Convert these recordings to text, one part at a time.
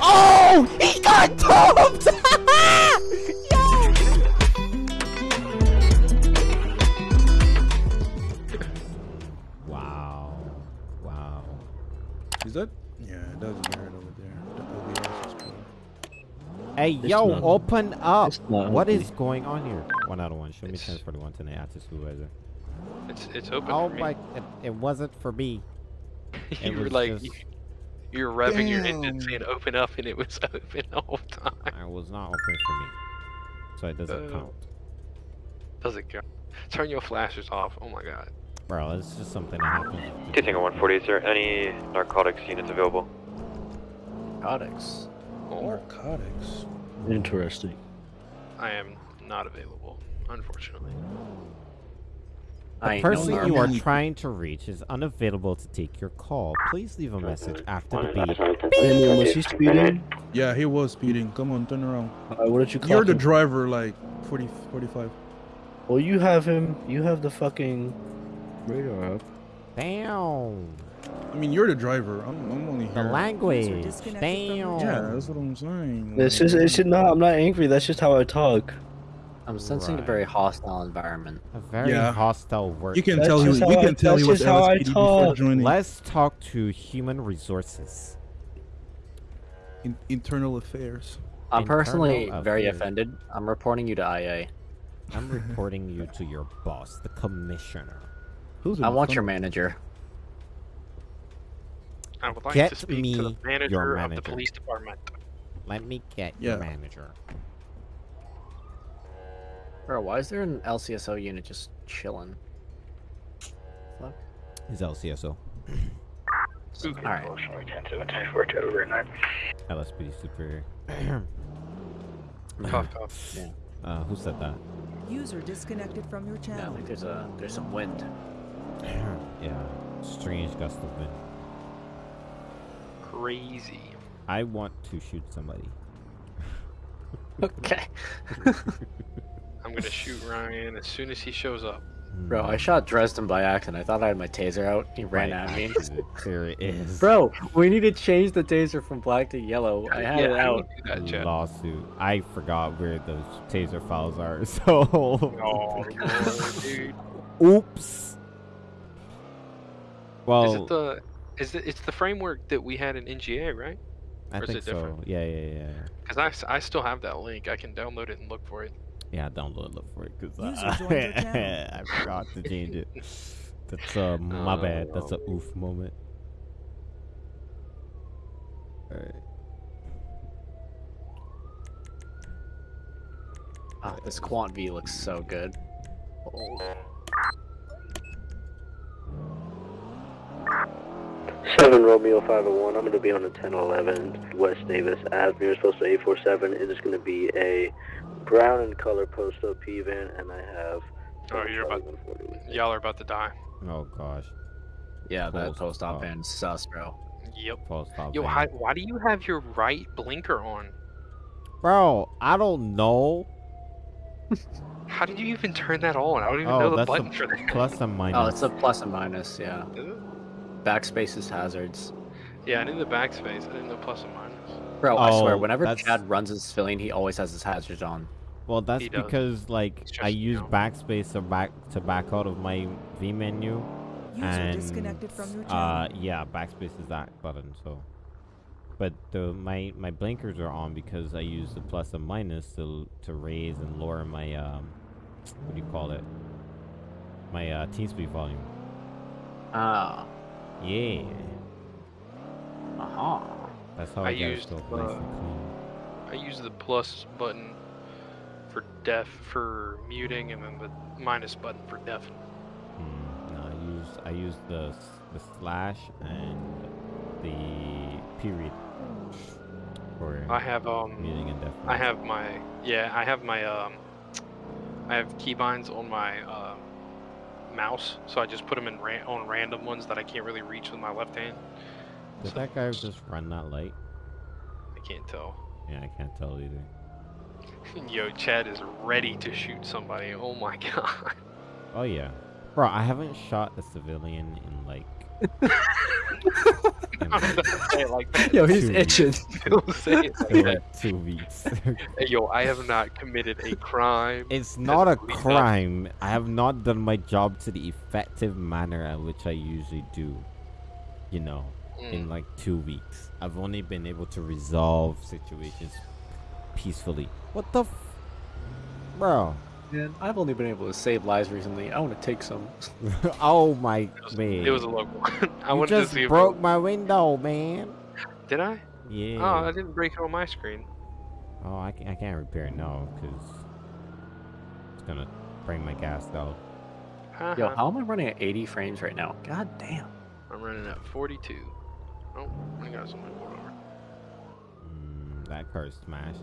Oh, he got dumped. wow, wow. Is that? Yeah, it does get hurt over there. The is cool. Hey, It's yo, not- open up. it's not What open. is going on here? One out of one. Show me It's- 1041 tonight after supervisor. It's it's open. Oh for me. my, it, it wasn't for me. it you were like just- you, you were revving your engine Damn. saying open up and it was open the whole time. I was not open for me. So it doesn't Uh, count. Does it go? Turn your flashers off. Oh my god. Bro, it's just something that happens. Two Tango 140, is there any narcotics units available? Narcotics. Oh, Narcotics. Interesting. I am not available, unfortunately. I The ain't no person you are trying to reach is unavailable to take your call. Please leave a message after the beep. Daniel, was he speeding? Yeah, he was speeding. Come on, turn around. Uh, what did you call You're the driver, like 40, 45. Well, you have him. You have the fucking radar up. Damn. I mean, you're the driver. I'm, I'm only The language. disconnected from Damn. Yeah, that's what I'm saying. It's just, it's just not. I'm not angry. That's just how I talk. I'm sensing Right. a very hostile environment. A very Yeah. hostile work. You can That's tell he, just you how I- can tell he that's was just how I LSPD before joining. Let's talk to human resources. In, internal affairs. I'm Internal personally very offended. I'm reporting you to IA. I'm reporting you to your boss, the commissioner. Who's I in want your manager. I would like Get to speak to me the your manager, of the police department. Let me get Yeah. your manager. Bro, why is there an LCSO unit just chilling? Fuck. His LCSO. Alright. LSPD superior. Cough, cough. Yeah. Uh, who said that? User disconnected from your Yeah, I think there's a there's some wind. yeah. Strange gust of wind. Crazy. I want to shoot somebody. Okay. I'm gonna shoot Ryan as soon as he shows up. Bro, I shot Dresden by accident. I thought I had my taser out. He ran Right. at me. There it is. Bro, we need to change the taser from black to yellow. I had yeah, it out. would do that, Lawsuit. I forgot where those taser files are. So. Oh, Lord, dude. Oops. Well, Is it the? Is it? It's the framework that we had in NGA, right? I or is think it so. Yeah, yeah, yeah. Because I, I still have that link. I can download it and look for it. Yeah, download look for it because User joined your channel. I forgot to change it. That's uh my bad. That's a oof moment. Alright. Ah, this Quant V looks so good. Oh, Seven Romeo 501. I'm going to be on the 1011 West Davis Avenue. You're supposed to 847. It is going to be a brown in color post OP van, and I have. Oh, you're about. 140 with me. Y'all are about to die. Oh gosh. yeah, that Post post op op. van sus, bro. Yep. False stop. Yo, van. how, why do you have your right blinker on? Bro, I don't know. How did you even turn that on? I don't even oh, know Oh, the button a for that. plus and minus. Oh, it's a plus and minus, yeah. Is it? Backspace is hazards. Yeah, I knew the backspace. I didn't know plus and minus. Bro, I swear, Oh, whenever that's- Chad runs his filling, he always has his hazards on. Well, that's because like It's I just, you use know. backspace to back to back out of my V menu. User and disconnected from your channel. uh yeah, backspace is that button. So, but the my my blinkers are on because I use the plus and minus to to raise and lower my um what do you call it? My uh team speed volume. Ah. Yeah, Uh-huh. that's how I I, get it used, nice uh, and clean. I use the plus button for deaf for muting, and then the minus button for deaf. Hmm, no, I use I use the the slash and the period for I have um, muting and deaf. I have my yeah, I have my um, I have keybinds on my um, mouse, so I just put them in ran- on random ones that I can't really reach with my left hand. Did So- that guy just run that light? I can't tell. Yeah, I can't tell either. Yo, Chad is ready to shoot somebody. Oh my god. Oh yeah. Bro, I haven't shot a civilian in like. In I'm like, say it like that. Yo, he's Two. itching. Don't say it like that. two weeks. Hey, yo, I have not committed a crime. it's not a Physically done. crime. I have not done my job to the effective manner at which I usually do. You know, in Mm. like two weeks. I've only been able to resolve situations peacefully. What the f- Bro. Man, I've only been able to save lives recently. I want to take some. oh my It was, man. it was a local. I you wanted just to see broke my window, man. Did I? Yeah. Oh, I didn't break it on my screen. Oh, I can't, I can't repair it now because it's gonna bring my gas down. Yo, how am I running at 80 frames right now? God damn. I'm running at 42. Oh, I got something pulled over. Mm, that car's smashed.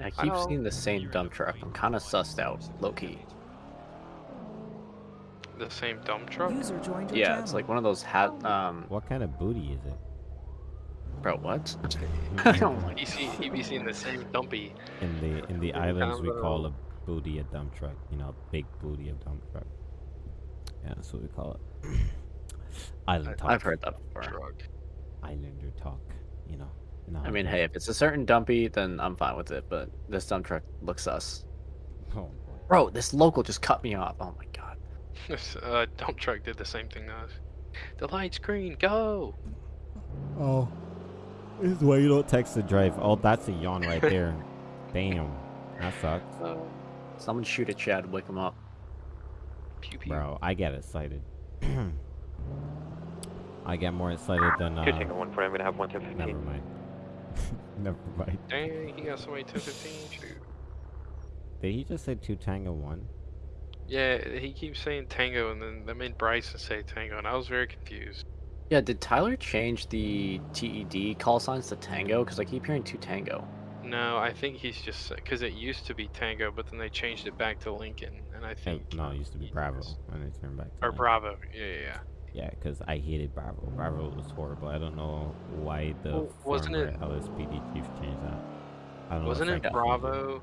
I keep know. seeing the same dump truck. I'm kind of sussed out, low key. The same dump truck. User joined your Yeah, channel. it's like one of those hat. Um, What kind of booty is it? bro, what? my You see, he be seeing the same dumpy. In the in the islands, we call a booty a dump truck. You know, big booty a dump truck. Yeah, that's what we call it. Island talk. I've heard that before. Truck. Islander talk. You know. You know how I mean, hey, if it's a certain dumpy, then I'm fine with it. But this dump truck looks sus. Oh. Bro, this local just cut me off. Oh my god. This uh, dump truck did the same thing to us. The light's green, go! Oh. This is why you don't text the drive. Oh, that's a yawn right there. Damn. That sucks. Uh, Someone shoot at Chad, wake him up. pew pew. Bro, I get excited. I get more excited than uh Two Tango 1 I'm gonna have one to never 15. mind. never mind. Dang, he got somebody 1015. Shoot. Did he just say two tango one? Yeah, he keeps saying tango, and then that made Bryson say tango, and I was very confused. Yeah, did Tyler change the TED call signs to Tango? Because I keep hearing two Tango. No, I think he's just because it used to be tango, but then they changed it back to Lincoln, and I think no, it used to be Bravo, and they turned back. To or Lincoln. Bravo. Yeah, yeah, yeah. Because I hated Bravo. Bravo was horrible. I don't know why the Well, wasn't it- LSPD chief changed that. I don't know. Wasn't it Bravo?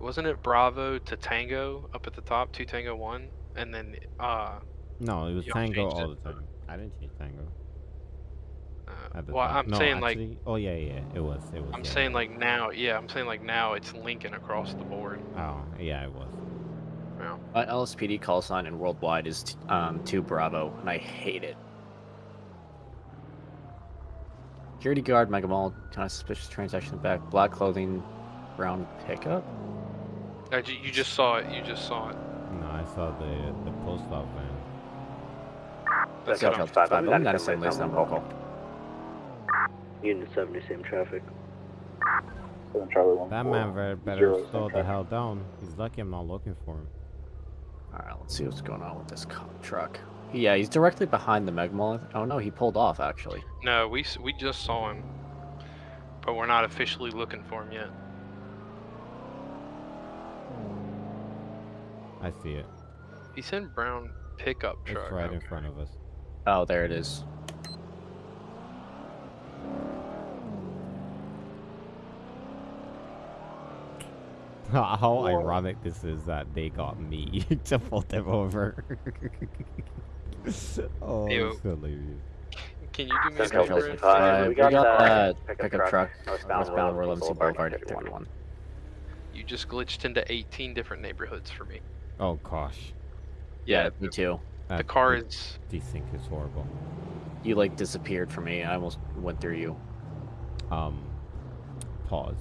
Wasn't it Bravo to Tango up at the top, two Tango one, and then uh, No, it was Tango all it. the time. I didn't change Tango. uh well, top. I'm no, saying like Oh yeah, yeah, it was. It was. I'm yeah. saying like now, yeah, I'm saying like now it's Lincoln across the board. Oh yeah, it was. Now, My LSPD call sign in worldwide is t- um, 2 Bravo, and I hate it. Security guard, Mega Mall, kind of suspicious transaction in the back, black clothing, brown pickup. Uh, you you just saw it. You just saw it. No, I saw the the post op van. That's That's it. up. Five, I'm I'm not not saying list list number call. Unit 70, same traffic. That man better slow the hell down. He's lucky I'm not looking for him. Alright, let's see what's going on with this truck. Yeah, he's directly behind the Mega Oh no, he pulled off actually. No, we we just saw him, but we're not officially looking for him yet. I see it. He said brown pickup truck. It's right in front of us. Oh, there it is. How ironic this is that they got me to pull them over. oh, Ew. it's hilarious. Can you do me a favor? Uh, we we got, got that that pickup, pickup truck, truck, westbound, westbound Royal MC Boulevard, Boulevard, 31. 31. You just glitched into 18 different neighborhoods for me. Oh gosh. Yeah, me too. The That- car th- is desync is horrible. You like disappeared from me. I almost went through you. Um, pause.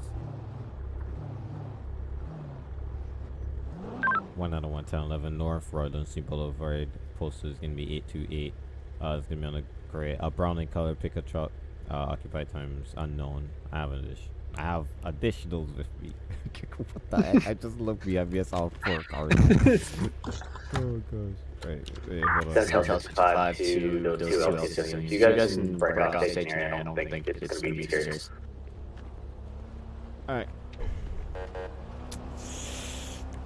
One out of one ten eleven North Royal MC Boulevard. Postal is gonna be eight two eight. Uh, it's gonna be on a gray, a brown in color pickup truck. Uh, occupied times unknown. I have an addition. I have additionals with me. what the heck? I just looked behind me. I saw four cars. oh gosh. Wait, wait, hold on. That's Tell Hotel us 55 55 two LC LC. You You guys guys can can break break off off station station here. here. I don't think it's gonna be serious. Alright.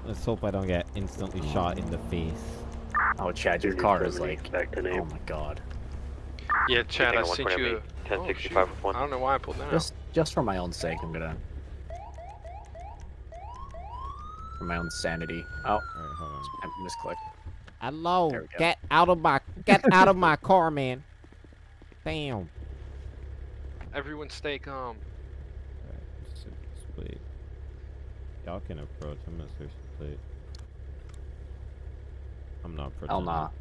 Let's hope I don't get instantly shot in the face. Oh, Chad, your car is like. Expect Oh my god. yeah, Chad. I sent you. me. A, oh, 1065 shoot. with one. I don't know why I pulled that. out. Just, just for my own sake, I'm gonna. for my own sanity. Oh, Alright, hold on. I misclicked. Hello, There get out of my get out of my car, man. Damn. Everyone stay calm. Alright, let's search this plate. Y'all can approach. I'm gonna search the plate. I'm not approaching. Hell nah. it.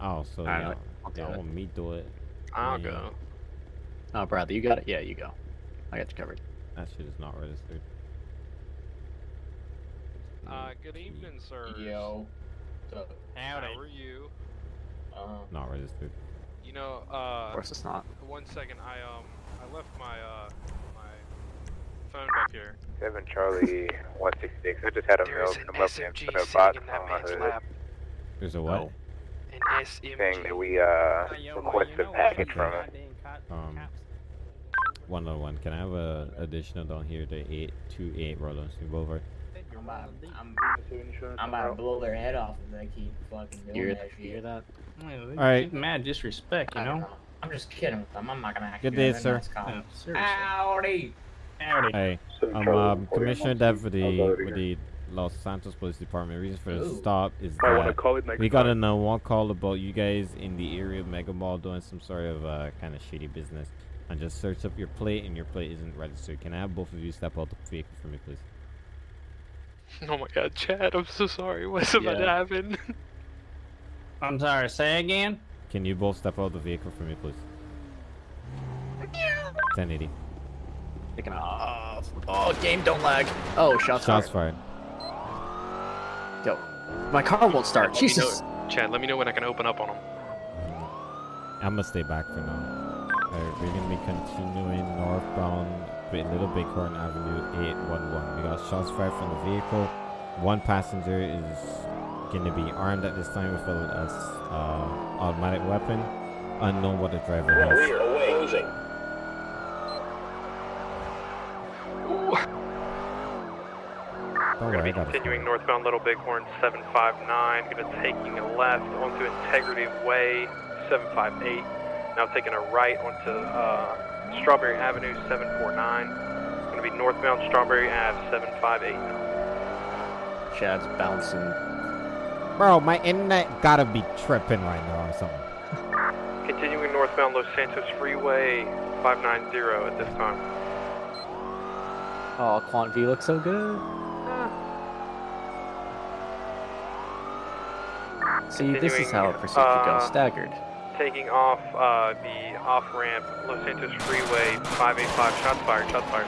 Oh, so Alright, y'all, I'll do y'all want me do it? I'll Yeah. go. Oh, Bradley, you got it? Yeah, you go. I got you covered. That shit is not registered. Uh, good evening, sir. Yo. How are you? Uh, Not registered. You know, Of uh, course it's not. one second. I um, I left my uh, my phone back here. Seven Charlie one six six. I just had a mail There's an come up and SMG put a sitting box on my hood. There's a what? Oh. An SMG. saying that we uh requested a package from him. Um, one on one. Can I have a additional down here to eight two eight Roland Street Boulevard? I'm about, I'm, I'm about to blow their head off if they keep fucking doing You hear, that you hear shit. that? Alright. Mad disrespect, you I don't know? I'm just kidding with them. I'm not gonna act. Good day, sir. nice. Yeah. Howdy. Howdy. Hey, I'm um, Commissioner Dev for the with the Los Santos Police Department. reason for the Ooh. stop is I that call it we got time. a one call about you guys in the area of Mega Mall doing some sort of uh, kind of shady business. And just searched up your plate and your plate isn't registered. Can I have both of you step out the vehicle for me, please? Oh my God, Chad! I'm so sorry. What's about to happen? I'm sorry, say again? Can you both step out the vehicle for me, please? 1080. Taking off. Oh, game don't lag. Oh, shots, fired. Shots fired. fired. Yo, my car won't start. Let me know- Jesus. Chad, let me know when I can open up on him. I'm gonna stay back for now. Alright, we're gonna be continuing northbound with Little Bighorn Avenue 811. We got shots fired from the vehicle. One passenger is gonna be armed at this time with a, a s- uh, automatic weapon. Unknown what the driver has. Don't We're worry, I gonna be continuing northbound Little Bighorn 759. Gonna taking a left onto Integrity Way 758. Now taking a right onto uh, Strawberry Avenue 749. Gonna be northbound Strawberry Ave 758. Chad's bouncing. Bro, my internet gotta be tripping right now or something. Continuing northbound Los Santos Freeway 590 at this time. Oh, Quant V looks so good. See, this is how a Continuing, pursuit could go. uh, Staggered. Taking off uh, the off ramp Los Santos Freeway 585. Shots fired. Shots fired.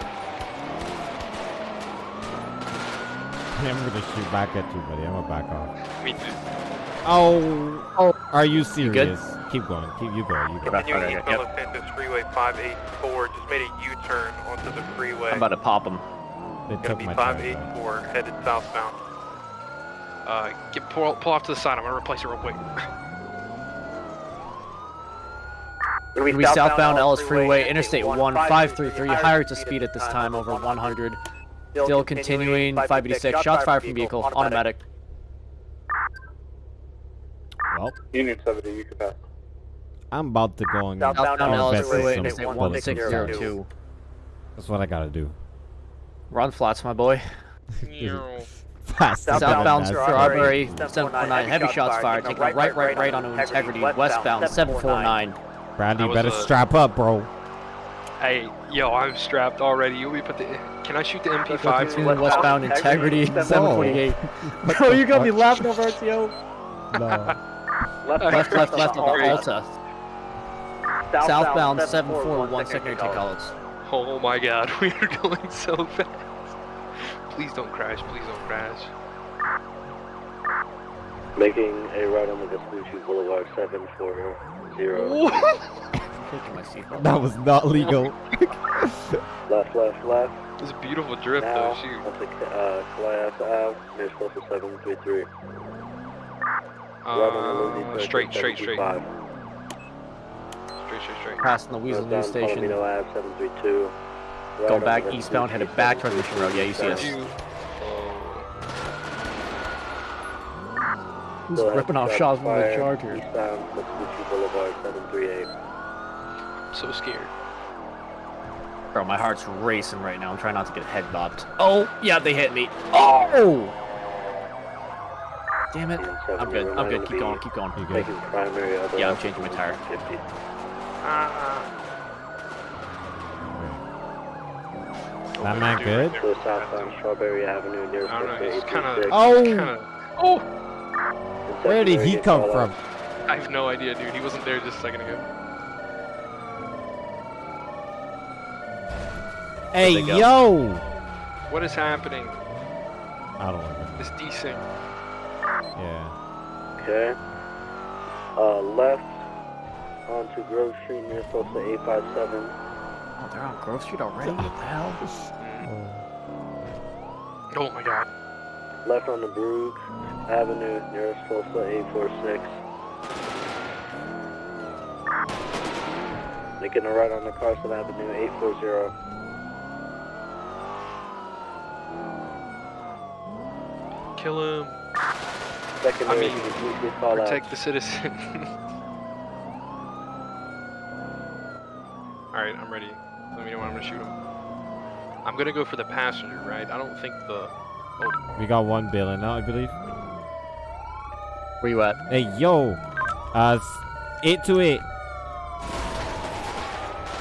I'm gonna shoot back at you, buddy. I'm gonna back off. Me too. Oh, oh, are you You serious? Keep going. Keep you going. You go. Back Continuing right, eastbound yep. Los Santos Freeway 584. Just made a U-turn onto the freeway. I'm about to pop him. They Gonna took be my 584 headed southbound. Uh, get pull, pull off to the side. I'm gonna replace it real quick. We southbound Ellis Freeway, Interstate 1533, higher to speed at this time, over 100. Still continuing, 586, shots fired from vehicle, automatic. Well, Union seventy, you can pass. I'm about to go and Southbound I'll Ellis invest Freeway, some Interstate bullets and tires. 1602. That's what I gotta do. Run flats, my boy. Fast. Southbound Strawberry, 749, heavy shots fired, taking a right, right, right onto Integrity, westbound, 749. Bradley, That better strap up, bro. Hey, yo, I'm strapped already. You want me to put the? Can I shoot the MP5? Continuing westbound, Integrity, 748. Bro, you got me laughing over RTO. No. Left, left, left on the Alta. Southbound, 741, secondary take outlets. Oh my God, we are going so fast. Please don't crash. Please don't crash. Making a right on the Vespucci Boulevard 740. Taking my seatbelt. That was not legal. Left, left, left. It's a beautiful drift now, though. Shoot. onto uh, Calais Ave, near close to 733. right on the Lindsay Uh, straight, straight, straight, straight, straight, straight. Passing the Weasel News Northbound Station. Palomino Ave, 732. Right Going back eastbound, headed back towards Mission Row. Yeah, you see us. Who's Still ripping off have shots from the Charger? Eastbound Vespucci Boulevard, 738. I'm so scared. Bro, my heart's racing right now. I'm trying not to get head bopped. Oh, yeah, they hit me. Oh! Damn it. I'm good. I'm good. Keep going. Keep going. You good? Making primary other Yeah, I'm changing my tire. 50. That man good? So southbound Strawberry Avenue near I don't know, he's kind of. Oh! Kind of. Oh! Where did he come from? I have no idea, dude. He wasn't there just a second ago. Hey, yo! What is happening? I don't know. This desync. Yeah. Okay. Uh, left onto Grove Street near Tulsa 857. Oh, they're on Grove Street already? What the hell? Oh my god. Left on the Brook Avenue near Tulsa 846. Making a right on the Carson Avenue 840. Kill him. Secondary, I mean, can you please get called out? Protect the citizen. Alright, I'm ready. Let me know when I'm gonna shoot him. I'm gonna go for the passenger, right? I don't think the. Oh, We got one bill now, I believe. Where you at? Hey, yo! Uh, s- 828.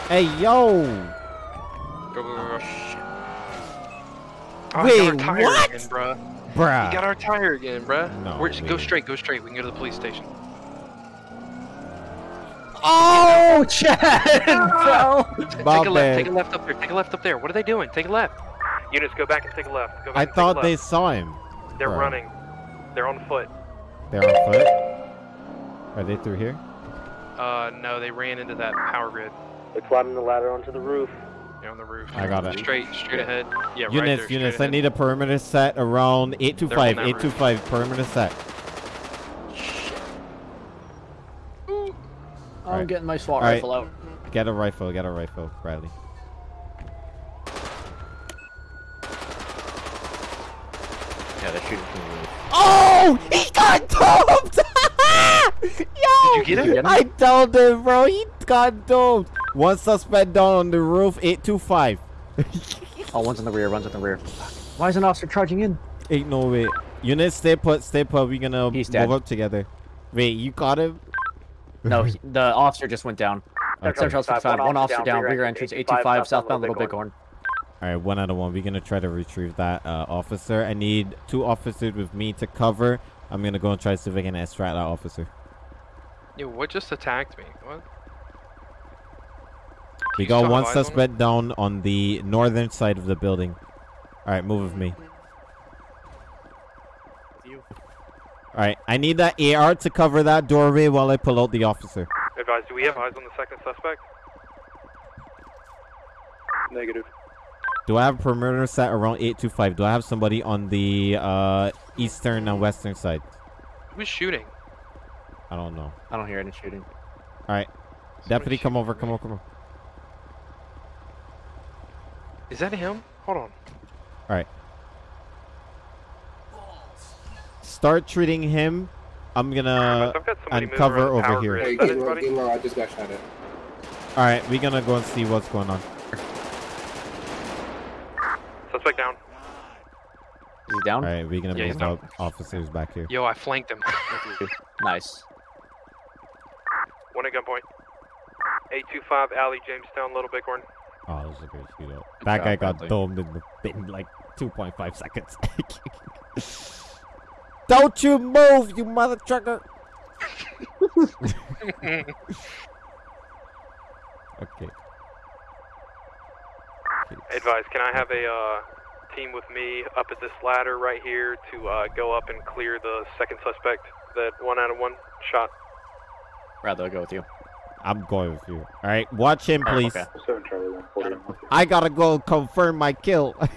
Hey, yo! go, go, go, go. Oh, Wait, he got our tire what? again, bruh. Bruh. He got our tire again, bruh. No We're, go straight, go straight. We can go to the police station. Oh, Chad! bro! Take a left, take a left up there, take a left up there. What are they doing? Take a left. Units, go back and take a left. Go back I and take a thought left. they saw him. They're Bro. running. They're on foot. They're on foot. Are they through here? Uh, no, they ran into that power grid. They're climbing the ladder onto the roof. They're on the roof. I got it. Straight, straight ahead. Yeah, right units, there, units, straight I need a perimeter set around 825. They're on that roof. 825, perimeter set. Alright. getting my SWAT Alright. rifle out. Get a rifle, get a rifle, Bradley. Yeah, they're shooting from the roof. Oh! He got doped! Yo! Did you get him? I told him, bro. He got domed. One suspect down on the roof, 825. Oh, one's in the rear, one's in the rear. Why is an officer charging in? Ain't no way. Units, stay put, stay put. We're gonna He's move dead. up together. Wait, you got him? No, he, the officer just went down. Okay. Central 55, one officer down, rear entrance, 825, southbound Little Bighorn. All right, one out of one. We're gonna try to retrieve that uh, officer. I need two officers with me to cover. I'm gonna go and try to see if I can extract that officer. Yo, what just attacked me? What? We got one have eyes on suspect down on the northern side of the building. All right, move with me. All right, I need that AR to cover that doorway while I pull out the officer. Advise, do we have eyes on the second suspect? Negative. Do I have a perimeter set around 825? Do I have somebody on the uh, eastern and western side? Who's shooting? I don't know. I don't hear any shooting. All right, deputy, come over, come over, come over. Is that him? Hold on. All right. Start treating him. I'm gonna I've got somebody moving uncover over power here. grid. Is that anybody? I just got shot at. All right, we're gonna go and see what's going on. Suspect down. Is he down? All right, we're gonna Yeah, he's move down. up officers back here. Yo, I flanked him. Nice. One at gunpoint. 825 Alley, Jamestown, Little Bighorn. Oh, this is a great shootout. That guy got domed in, the, in like 2.5 seconds. Don't you move, you mother trucker! okay. Advice, can I have a uh, team with me up at this ladder right here to uh, go up and clear the second suspect that one out of one shot? Rather, I'll go with you. I'm going with you. All right, watch him, please. okay. 7 Charlie 140. I gotta go confirm my kill.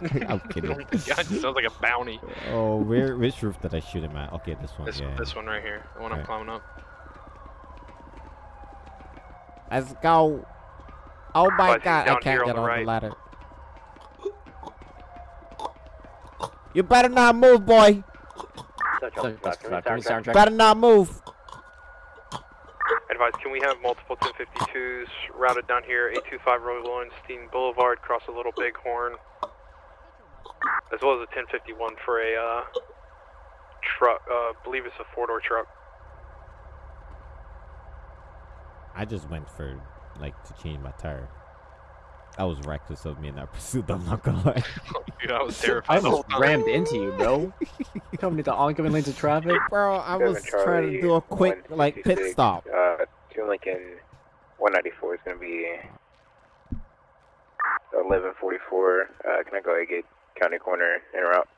I'm Oh kidding. my god, it sounds like a bounty. Oh, where? Which roof did I shoot him at? Okay, this one. This, yeah. this one right here, the one I'm Right. climbing up. Let's go. Oh my But god, I can't here on get the on right. the ladder. You better not move, boy. Central That's 55. Can we? Better not move. Advise, can we have multiple 1052s routed down here, 825 Roy Lowenstein Boulevard, across a Little Bighorn, as well as a 1051 for a uh, truck, uh, believe it's a four-door truck. I just went for like to change my tire. That was reckless of me in that pursuit. I'm not gonna lie. Dude, I was terrified the whole almost rammed into you, bro. You coming into oncoming lanes of traffic. Bro, I was trying to do a quick like pit stop. Uh, to Lincoln 194 is going to be 1144. Uh, can I go ahead get county corner en route?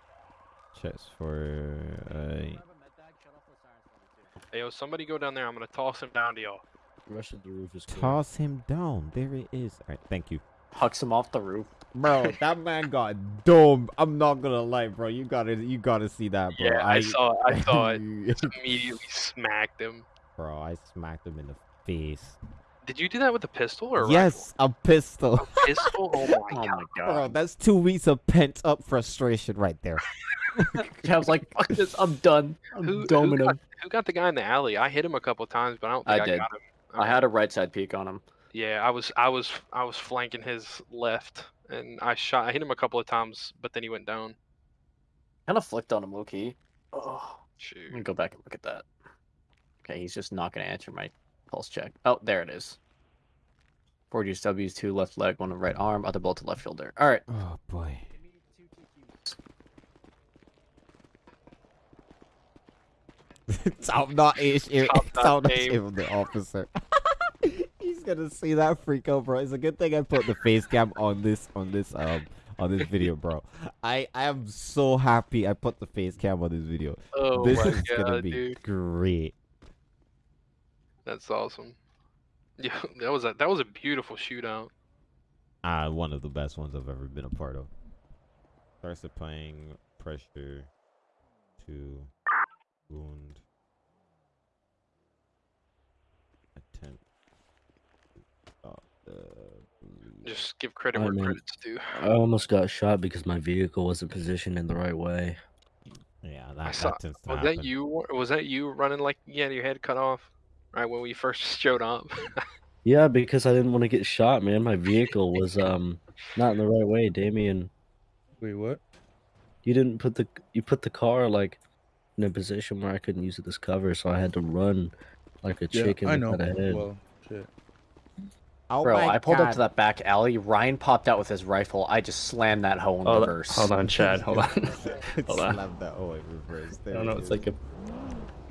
Checks for uh, Hey, yo, somebody go down there. I'm gonna toss him down to y'all. Rest the roof is clear. toss him down. There it is. All right, thank you. Hucks him off the roof. Bro, that man got domed. I'm not gonna lie, bro. You gotta, you gotta see that, bro. Yeah, I, saw, it. I saw it. Immediately smacked him. bro, I smacked him in the face. Did you do that with a pistol or a Yes, a pistol. rifle? pistol? Oh my Oh my god! bro, that's two weeks of pent up frustration right there. I was like, fuck this, I'm done. I'm Who, who, got, who got the guy in the alley? I hit him a couple times, but I don't I think I, did. got him. I had a right side peek on him. Yeah, I was, I was, I was flanking his left, and I shot. I hit him a couple of times, but then he went down. Kind of flicked on him, low key. Oh, Shoot. let me go back and look at that. Okay, he's just not gonna answer my pulse check. Oh, there it is. Four W's, two left leg, one right arm, other bolt to left shoulder. All right. Oh boy. Top not ish, Top notch top game. of the officer. He's gonna see that freak out, bro. It's a good thing I put the face cam on this, on this, um, on this video, bro. I, I am so happy I put the face cam on this video. Oh this my is gonna be dude, great. That's awesome. Yeah, that was a that was a beautiful shootout. Uh, one of the best ones I've ever been a part of. Starts applying pressure to wound. Attempt. Stop the. Just give credit I where mean- credit's due. I almost got shot because my vehicle wasn't positioned in the right way. Yeah, I that, saw- that tends to Was happen. that you? Was that you running like you had your head cut off? Right when we first showed up. Yeah, because I didn't want to get shot, man. My vehicle was um not in the right way, Damien. Wait, what? You didn't put the you put the car like in a position where I couldn't use it as cover, so I had to run like a Yeah, chicken I know. without head. Well, shit. Oh Bro, I pulled up to that back alley. Ryan popped out with his rifle. I just slammed that hoe in Hold, reverse. hold on, Chad. Hold on. Hold on. Slam that oh, in reverse. I don't know. it It's like a.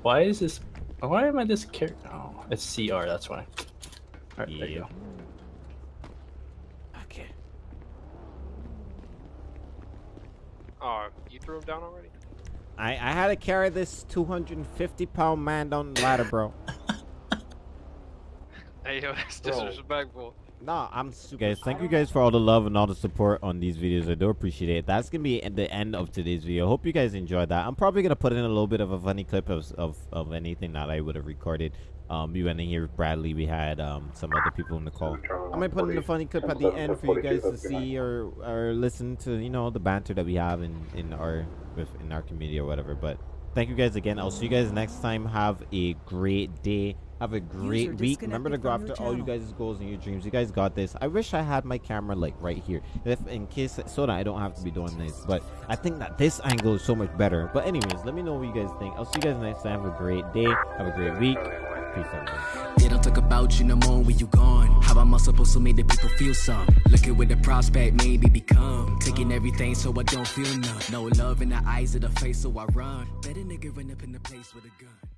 Why is this? Why am I this character? Oh, it's CR. That's why. All right, there you go. Okay. oh, you threw him down already? I, I had to carry this 250 pound man down the ladder, bro. Hey, yo, that's Bro. disrespectful. No, I'm super. Guys, thank you guys for all the love and all the support on these videos. I do appreciate it. That's gonna be at the end of today's video. Hope you guys enjoyed that. I'm probably gonna put in a little bit of a funny clip of of, of anything that I would have recorded. Um, we went in here with Bradley. We had um some other people in the call. I might put in a funny clip at the end for you guys to see or or listen to you know the banter that we have in in our with in our community or whatever. But thank you guys again. I'll see you guys next time. Have a great day. Have a great User week. Remember to go after your all you guys' goals and your dreams. You guys got this. I wish I had my camera like right here, if in case so that I don't have to be doing this. But I think that this angle is so much better. But anyways, let me know what you guys think. I'll see you guys next time. Have a great day. Have a great week. Peace out. They don't talk about you no more when you gone. How am I supposed to make the people feel some? Looking with the prospect, maybe become. Taking everything so I don't feel none. No love in the eyes of the face, so I run. Better nigga run up in the place with a gun.